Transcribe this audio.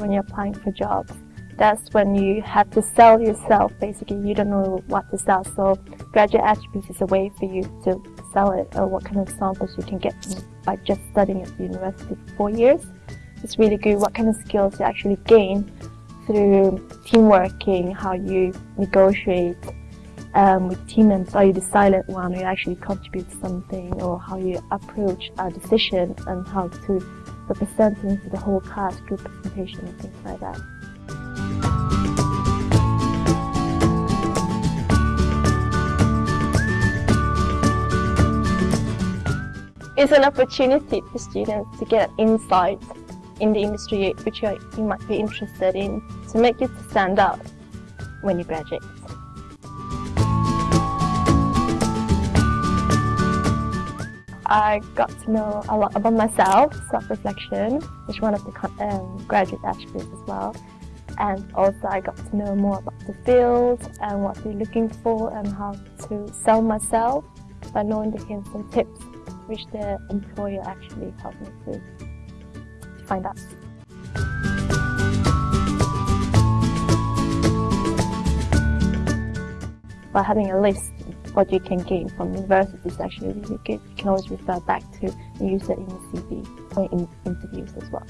when you're applying for jobs. That's when you have to sell yourself, basically. You don't know what to sell. So graduate attributes is a way for you to sell it or what kind of samples you can get by just studying at the university for four years. It's really good what kind of skills you actually gain through team working, how you negotiate um, with team members, are you the silent one, you actually contribute something, or how you approach a decision and how to represent it to the whole class, group presentation and things like that. It's an opportunity for students to get insight in the industry which you might be interested in to make you stand out when you graduate. I got to know a lot about myself, self-reflection, which one of the um, graduate attributes as well. And also I got to know more about the field and what they're looking for and how to sell myself by knowing the hints and tips which the employer actually helped me to find out. By having a list of what you can gain from university is actually really good. You can always refer back to and use it in your CV or in interviews as well.